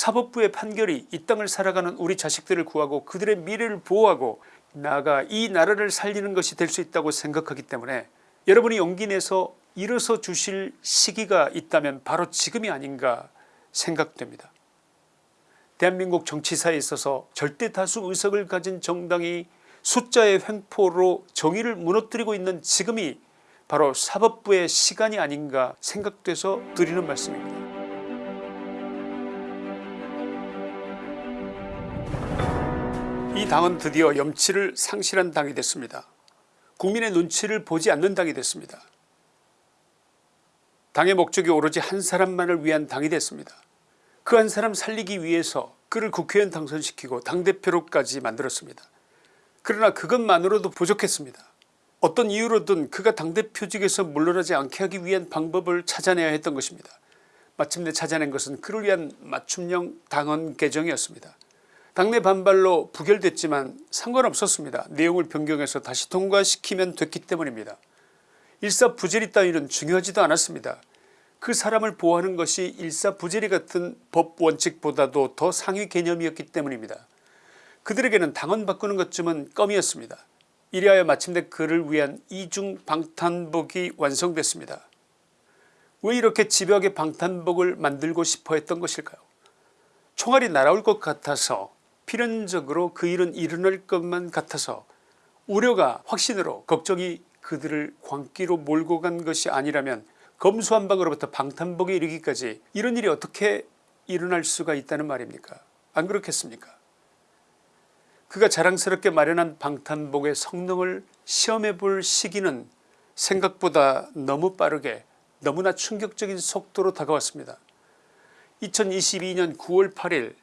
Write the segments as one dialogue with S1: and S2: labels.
S1: 사법부의 판결이 이 땅을 살아가는 우리 자식들을 구하고 그들의 미래를 보호하고 나아가 이 나라를 살리는 것이 될 수 있다고 생각하기 때문에 여러분이 용기 내서 일어서 주실 시기가 있다면 바로 지금이 아닌가 생각됩니다. 대한민국 정치사에 있어서 절대 다수 의석을 가진 정당이 숫자의 횡포로 정의를 무너뜨리고 있는 지금이 바로 사법부의 시간이 아닌가 생각돼서 드리는 말씀입니다. 이 당은 드디어 염치를 상실한 당이 됐습니다. 국민의 눈치를 보지 않는 당이 됐습니다. 당의 목적이 오로지 한 사람만을 위한 당이 됐습니다. 그 한 사람 살리기 위해서 그를 국회의원 당선시키고 당대표로까지 만들었습니다. 그러나 그것만으로도 부족했습니다. 어떤 이유로든 그가 당대표직에서 물러나지 않게 하기 위한 방법을 찾아내야 했던 것입니다. 마침내 찾아낸 것은 그를 위한 맞춤형 당헌 개정이었습니다. 당내 반발로 부결됐지만 상관없었습니다. 내용을 변경해서 다시 통과시키면 됐기 때문입니다. 일사부재리 따위는 중요하지도 않았습니다. 그 사람을 보호하는 것이 일사부재리 같은 법 원칙보다도 더 상위 개념이었기 때문입니다. 그들에게는 당헌 바꾸는 것쯤은 껌이었습니다. 이리하여 마침내 그를 위한 이중 방탄복이 완성됐습니다. 왜 이렇게 집요하게 방탄복을 만들고 싶어 했던 것일까요 총알이 날아올 것 같아서 필연적으로 그 일은 일어날 것만 같아서 우려가 확신으로 걱정이 그들을 광기로 몰고 간 것이 아니라면 검수한박으로부터 방탄복에 이르기까지 이런 일이 어떻게 일어날 수가 있다는 말입니까 안 그렇겠습니까 그가 자랑스럽게 마련한 방탄복의 성능을 시험해 볼 시기는 생각보다 너무 빠르게 너무나 충격적인 속도로 다가왔습니다. 2022년 9월 8일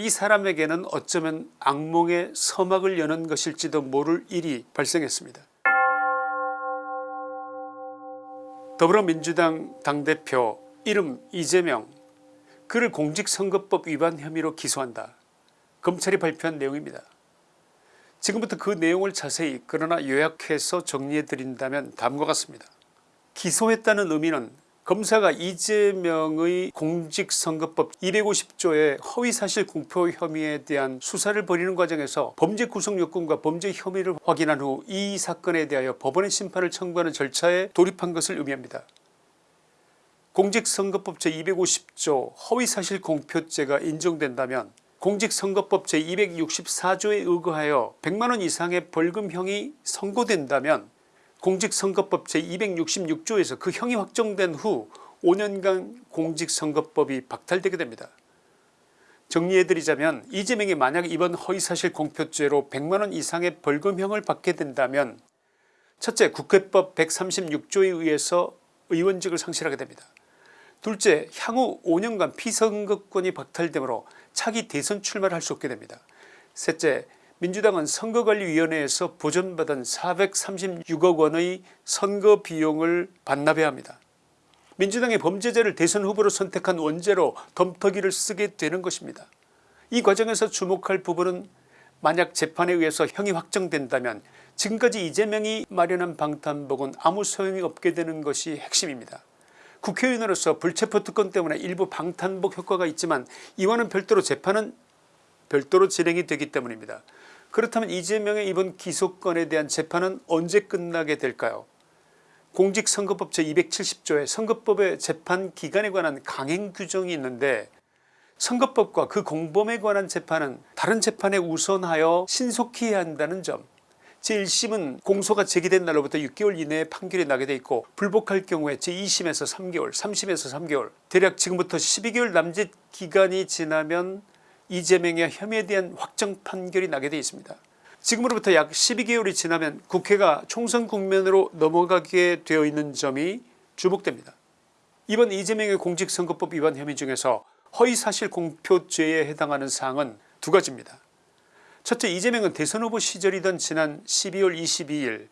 S1: 이 사람에게는 어쩌면 악몽의 서막을 여는 것일지도 모를 일이 발생했습니다. 더불어민주당 당대표 이름 이재명 그를 공직선거법 위반 혐의로 기소한다. 검찰이 발표한 내용입니다. 지금부터 그 내용을 자세히 그러나 요약해서 정리해 드린다면 다음과 같습니다. 기소했다는 의미는 검사가 이재명의 공직선거법 250조의 허위사실 공표 혐의에 대한 수사를 벌이는 과정에서 범죄 구성 요건과 범죄 혐의를 확인한 후 이 사건에 대하여 법원의 심판을 청구하는 절차에 돌입한 것을 의미합니다. 공직선거법 제250조 허위사실 공표죄가 인정된다면 공직선거법 제264조에 의거하여 100만원 이상의 벌금형이 선고된다면 공직선거법 제266조에서 그 형이 확정된 후 5년간 공직선거법이 박탈되게 됩니다. 정리해드리자면 이재명이 만약 이번 허위사실 공표죄로 100만원 이상의 벌금형을 받게 된다면 첫째 국회법 136조에 의해서 의원직을 상실하게 됩니다. 둘째 향후 5년간 피선거권이 박탈되므로 차기 대선 출마를 할 수 없게 됩니다. 셋째 민주당은 선거관리위원회에서 보전받은 436억 원의 선거 비용을 반납해야 합니다. 민주당의 범죄자를 대선 후보로 선택한 원죄로 덤터기를 쓰게 되는 것입니다. 이 과정에서 주목할 부분은 만약 재판에 의해서 형이 확정된다면 지금까지 이재명이 마련한 방탄복은 아무 소용이 없게 되는 것이 핵심입니다. 국회의원으로서 불체포 특권 때문에 일부 방탄복 효과가 있지만 이와는 별도로 재판은 별도로 진행이 되기 때문입니다. 그렇다면 이재명의 이번 기소건에 대한 재판은 언제 끝나게 될까요? 공직선거법 제270조에 선거법의 재판 기간에 관한 강행 규정이 있는데 선거법과 그 공범에 관한 재판은 다른 재판에 우선하여 신속히 해야 한다는 점. 제1심은 공소가 제기된 날로부터 6개월 이내에 판결이 나게 돼 있고 불복할 경우에 제2심에서 3개월 3심에서 3개월 대략 지금부터 12개월 남짓 기간이 지나면 이재명의 혐의에 대한 확정 판결이 나게 되어 있습니다. 지금으로부터 약 12개월이 지나면 국회가 총선 국면으로 넘어가게 되어 있는 점이 주목됩니다. 이번 이재명의 공직선거법 위반 혐의 중에서 허위사실 공표죄에 해당하는 사항은 두 가지입니다. 첫째 이재명은 대선 후보 시절이던 지난 12월 22일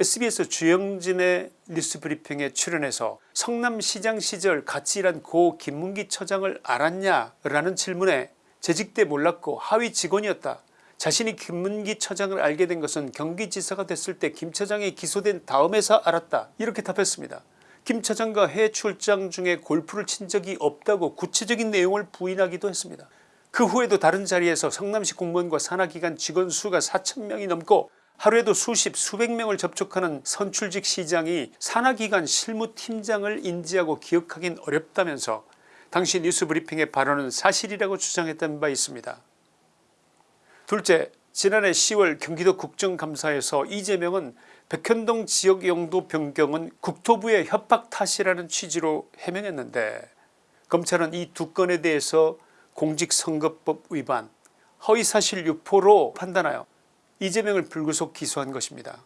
S1: sbs 주영진의 뉴스브리핑에 출연해서 성남시장 시절 같이 일한 고 김문기 처장을 알았냐 라는 질문에 재직 때 몰랐고 하위 직원이었다. 자신이 김문기 처장을 알게 된 것은 경기지사가 됐을 때 김 처장이 기소된 다음에서 알았다 이렇게 답했습니다. 김 차장과 해외 출장 중에 골프를 친 적이 없다고 구체적인 내용을 부인하기도 했습니다. 그 후에도 다른 자리에서 성남시 공무원과 산하기관 직원 수가 4천명이 넘고 하루에도 수십 수백 명을 접촉하는 선출직 시장이 산하기관 실무팀장을 인지하고 기억하긴 어렵다면서 당시 뉴스브리핑의 발언은 사실이라고 주장했던 바 있습니다. 둘째 지난해 10월 경기도 국정감사에서 이재명은 백현동 지역 용도 변경은 국토부의 협박 탓이라는 취지로 해명했는데 검찰은 이 두 건에 대해서 공직선거법 위반 허위사실 유포로 판단하여 이재명을 불구속 기소한 것입니다.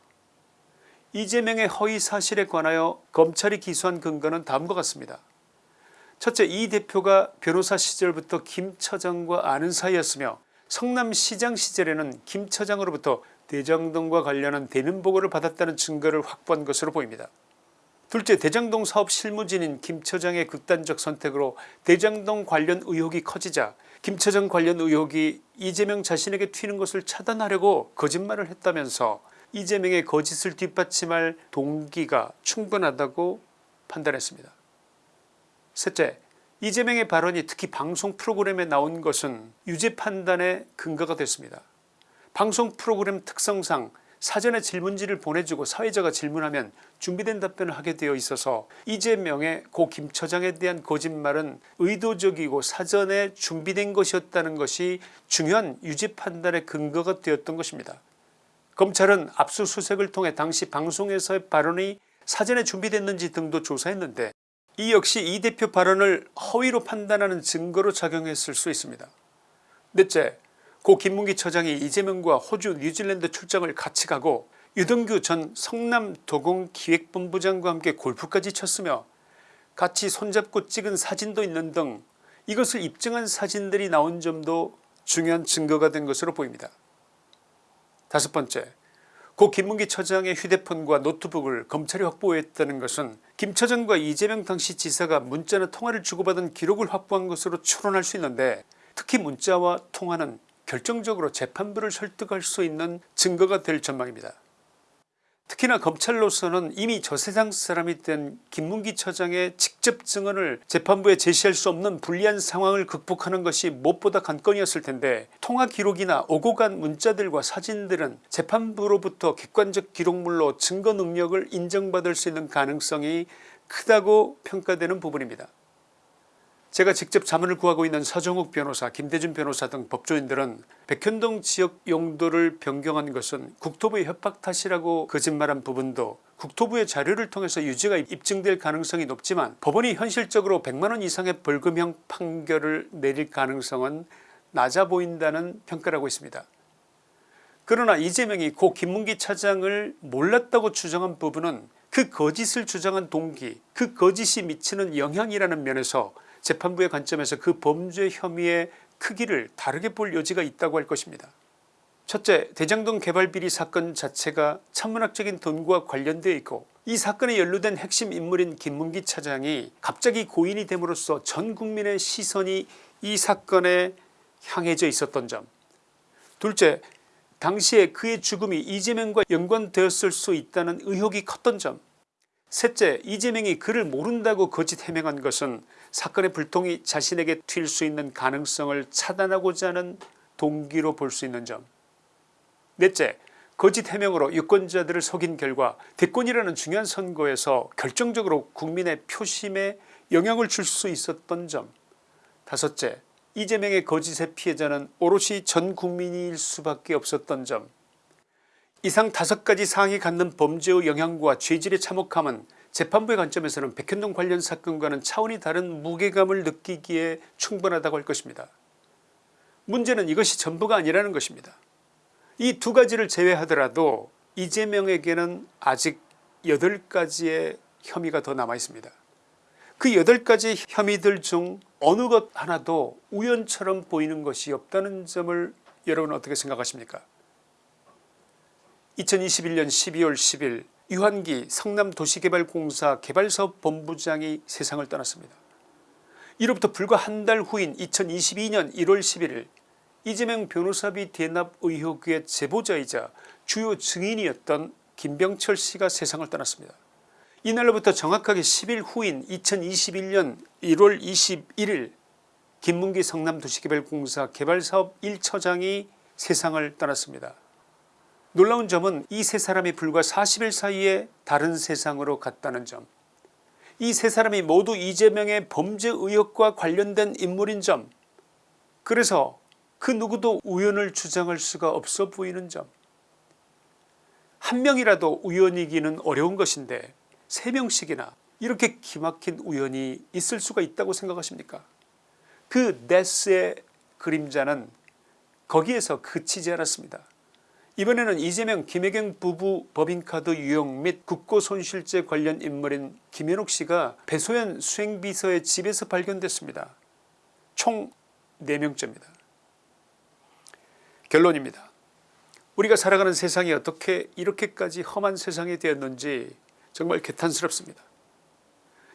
S1: 이재명의 허위사실에 관하여 검찰이 기소한 근거는 다음과 같습니다. 첫째 이 대표가 변호사 시절부터 김 처장과 아는 사이였으며 성남시장 시절에는 김 처장으로부터 대장동과 관련한 대면 보고를 받았다는 증거를 확보한 것으로 보입니다. 둘째 대장동 사업 실무진인 김 처장의 극단적 선택으로 대장동 관련 의혹이 커지자 김 처장 관련 의혹이 이재명 자신에게 튀는 것을 차단하려고 거짓말을 했다면서 이재명의 거짓을 뒷받침할 동기가 충분하다고 판단했습니다. 셋째 이재명의 발언이 특히 방송 프로그램에 나온 것은 유죄 판단의 근거가 됐습니다. 방송 프로그램 특성상 사전에 질문지를 보내주고 사회자가 질문하면 준비된 답변을 하게 되어 있어서 이재명의 고 김 처장에 대한 거짓말은 의도적이고 사전에 준비된 것이었다는 것이 중요한 유죄 판단의 근거가 되었던 것입니다. 검찰은 압수수색을 통해 당시 방송에서의 발언이 사전에 준비됐는지 등도 조사했는데 이 역시 이 대표 발언을 허위로 판단하는 증거로 작용했을 수 있습니다. 넷째 고 김문기 처장이 이재명과 호주 뉴질랜드 출장을 같이 가고 유동규 전 성남도공기획본부장과 함께 골프까지 쳤으며 같이 손잡고 찍은 사진도 있는 등 이것을 입증한 사진들이 나온 점도 중요한 증거가 된 것으로 보입니다. 다섯 번째 고 김문기 처장의 휴대폰과 노트북을 검찰이 확보했다는 것은 김 처장과 이재명 당시 지사가 문자나 통화를 주고받은 기록을 확보한 것으로 추론할 수 있는데 특히 문자와 통화는 결정적으로 재판부를 설득할 수 있는 증거가 될 전망입니다. 특히나 검찰로서는 이미 저 세상 사람이 된 김문기 처장의 직접 증언을 재판부에 제시할 수 없는 불리한 상황을 극복하는 것이 무엇보다 관건이었을 텐데 통화 기록이나 오고 간 문자들과 사진들은 재판부로부터 객관적 기록물로 증거 능력을 인정받을 수 있는 가능성이 크다고 평가되는 부분입니다. 제가 직접 자문을 구하고 있는 서정욱 변호사 김대준 변호사 등 법조인들은 백현동 지역 용도를 변경한 것은 국토부의 협박 탓이라고 거짓말한 부분도 국토부의 자료를 통해서 유죄가 입증될 가능성이 높지만 법원이 현실적으로 100만원 이상의 벌금형 판결을 내릴 가능성은 낮아 보인다는 평가를 하고 있습니다. 그러나 이재명이 고 김문기 차장을 몰랐다고 주장한 부분은 그 거짓을 주장한 동기 그 거짓이 미치는 영향이라는 면에서 재판부의 관점에서 그 범죄 혐의의 크기를 다르게 볼 여지가 있다고 할 것입니다. 첫째 대장동 개발비리 사건 자체가 천문학적인 돈과 관련되어 있고 이 사건에 연루된 핵심 인물인 김문기 차장이 갑자기 고인이 됨으로써 전 국민의 시선이 이 사건에 향해져 있었던 점 둘째 당시에 그의 죽음이 이재명과 연관되었을 수 있다는 의혹이 컸던 점 셋째 이재명이 그를 모른다고 거짓 해명한 것은 사건의 불통이 자신에게 튈 수 있는 가능성을 차단하고자 하는 동기로 볼 수 있는 점. 넷째 거짓 해명으로 유권자들을 속인 결과 대권이라는 중요한 선거에서 결정적으로 국민의 표심에 영향을 줄 수 있었던 점. 다섯째 이재명의 거짓의 피해자는 오롯이 전 국민일 수밖에 없었던 점. 이상 다섯 가지 사항이 갖는 범죄의 영향과 죄질의 참혹함은 재판부의 관점에서는 백현동 관련 사건과는 차원이 다른 무게감을 느끼기에 충분하다고 할 것입니다. 문제는 이것이 전부가 아니라는 것입니다. 이 두 가지를 제외하더라도 이재명에게는 아직 8가지의 혐의가 더 남아있습니다. 그 8가지 혐의들 중 어느 것 하나도 우연처럼 보이는 것이 없다는 점을 여러분 어떻게 생각하십니까 2021년 12월 10일 유한기 성남도시개발공사 개발사업 본부장이 세상을 떠났습니다. 이로부터 불과 한 달 후인 2022년 1월 11일 이재명 변호사비 대납 의혹의 제보자이자 주요 증인이었던 김병철 씨가 세상을 떠났습니다. 이날로부터 정확하게 10일 후인 2021년 1월 21일 김문기 성남도시개발공사 개발사업 1처장이 세상을 떠났습니다. 놀라운 점은 이 세 사람이 불과 40일 사이에 다른 세상으로 갔다는 점. 이 세 사람이 모두 이재명의 범죄 의혹과 관련된 인물인 점. 그래서 그 누구도 우연을 주장할 수가 없어 보이는 점. 한 명이라도 우연이기는 어려운 것인데 세 명씩이나 이렇게 기막힌 우연이 있을 수가 있다고 생각하십니까? 그 데스의 그림자는 거기에서 그치지 않았습니다. 이번에는 이재명 김혜경 부부 법인카드 유용 및 국고 손실죄 관련 인물인 김현욱 씨가 배소연 수행비서의 집에서 발견됐습니다. 총 4명째입니다. 결론입니다. 우리가 살아가는 세상이 어떻게 이렇게까지 험한 세상이 되었는지 정말 개탄스럽습니다.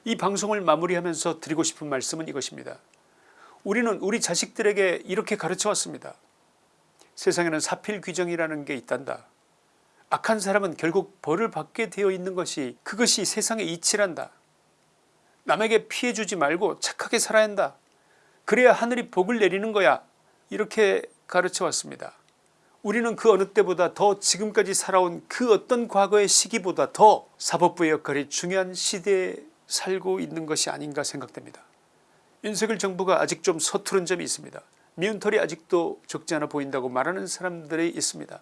S1: 이 방송을 마무리하면서 드리고 싶은 말씀은 이것입니다. 우리는 우리 자식들에게 이렇게 가르쳐 왔습니다. 세상에는 사필 규정이라는 게 있단다. 악한 사람은 결국 벌을 받게 되어 있는 것이 그것이 세상의 이치란다. 남에게 피해 주지 말고 착하게 살아야 한다. 그래야 하늘이 복을 내리는 거야. 이렇게 가르쳐 왔습니다. 우리는 그 어느 때보다 더 지금까지 살아온 그 어떤 과거의 시기보다 더 사법부의 역할이 중요한 시대에 살고 있는 것이 아닌가 생각됩니다. 윤석열 정부가 아직 좀 서투른 점이 있습니다. 미운털이 아직도 적지 않아 보인다고 말하는 사람들이 있습니다.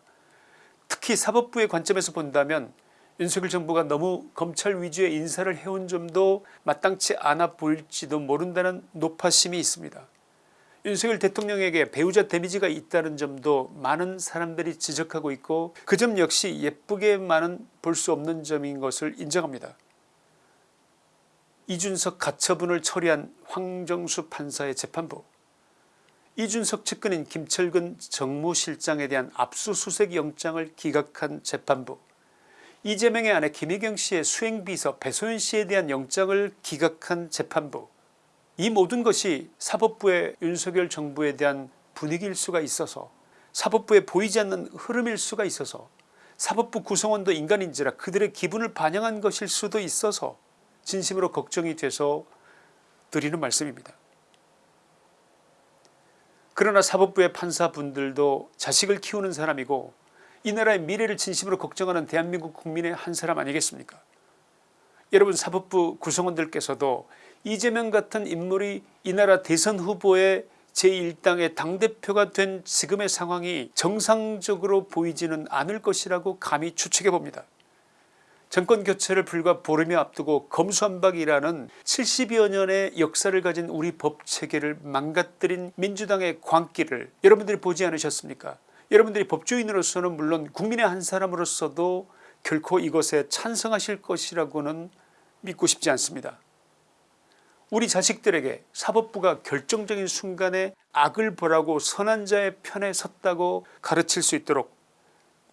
S1: 특히 사법부의 관점에서 본다면 윤석열 정부가 너무 검찰 위주의 인사를 해온 점도 마땅치 않아 보일지도 모른다는 노파심이 있습니다. 윤석열 대통령에게 배우자 데미지가 있다는 점도 많은 사람들이 지적하고 있고 그 점 역시 예쁘게만은 볼 수 없는 점인 것을 인정합니다. 이준석 가처분을 처리한 황정수 판사의 재판부 이준석 측근인 김철근 정무실장에 대한 압수수색 영장을 기각한 재판부 이재명의 아내 김혜경씨의 수행비서 배소연씨에 대한 영장을 기각한 재판부 이 모든 것이 사법부의 윤석열 정부에 대한 분위기일 수가 있어서 사법부에 보이지 않는 흐름일 수가 있어서 사법부 구성원도 인간인지라 그들의 기분을 반영한 것일 수도 있어서 진심으로 걱정이 돼서 드리는 말씀입니다. 그러나 사법부의 판사분들도 자식을 키우는 사람이고 이 나라의 미래를 진심으로 걱정하는 대한민국 국민의 한 사람 아니겠습니까 여러분 사법부 구성원들께서도 이재명 같은 인물이 이 나라 대선 후보의 제1당의 당대표가 된 지금의 상황이 정상적으로 보이지는 않을 것이라고 감히 추측해 봅니다. 정권 교체를 불과 보름이 앞두고 검수한박이라는 70여 년의 역사를 가진 우리 법체계를 망가뜨린 민주당의 광기를 여러분들이 보지 않으셨습니까 여러분들이 법조인으로서는 물론 국민의 한 사람으로서도 결코 이것에 찬성하실 것이라고는 믿고 싶지 않습니다. 우리 자식들에게 사법부가 결정적인 순간에 악을 벌하고 선한 자의 편에 섰다고 가르칠 수 있도록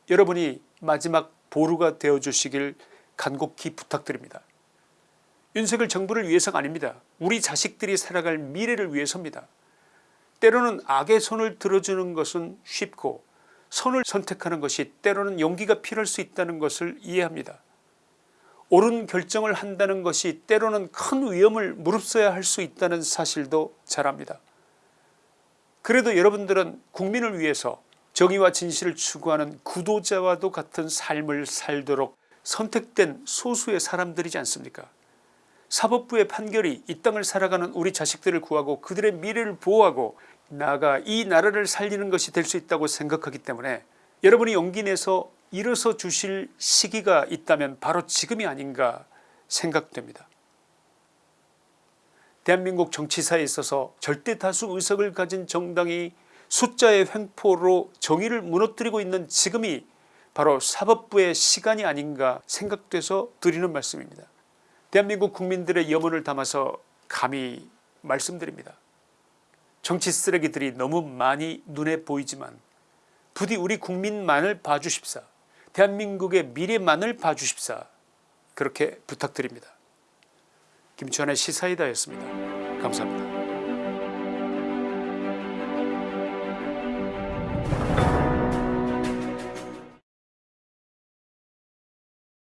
S1: 여러분이 마지막 보루가 되어주시길 간곡히 부탁드립니다. 윤석열 정부를 위해서가 아닙니다. 우리 자식들이 살아갈 미래를 위해서입니다. 때로는 악의 손을 들어주는 것은 쉽고 손을 선택하는 것이 때로는 용기가 필요할 수 있다는 것을 이해합니다. 옳은 결정을 한다는 것이 때로는 큰 위험을 무릅써야 할 수 있다는 사실도 잘 압니다. 그래도 여러분들은 국민을 위해서 정의와 진실을 추구하는 구도자와도 같은 삶을 살도록 선택된 소수의 사람들이지 않습니까 사법부의 판결이 이 땅을 살아가는 우리 자식들을 구하고 그들의 미래를 보호하고 나아가 이 나라를 살리는 것이 될 수 있다고 생각하기 때문에 여러분이 용기 내서 일어서 주실 시기가 있다면 바로 지금이 아닌가 생각됩니다. 대한민국 정치사에 있어서 절대다수 의석을 가진 정당이 숫자의 횡포로 정의를 무너뜨리고 있는 지금이 바로 사법부의 시간이 아닌가 생각돼서 드리는 말씀입니다. 대한민국 국민들의 염원을 담아서 감히 말씀드립니다. 정치 쓰레기들이 너무 많이 눈에 보이지만 부디 우리 국민만을 봐주십사 대한민국의 미래만을 봐주십사 그렇게 부탁드립니다. 김치환의 시사이다였습니다. 감사합니다.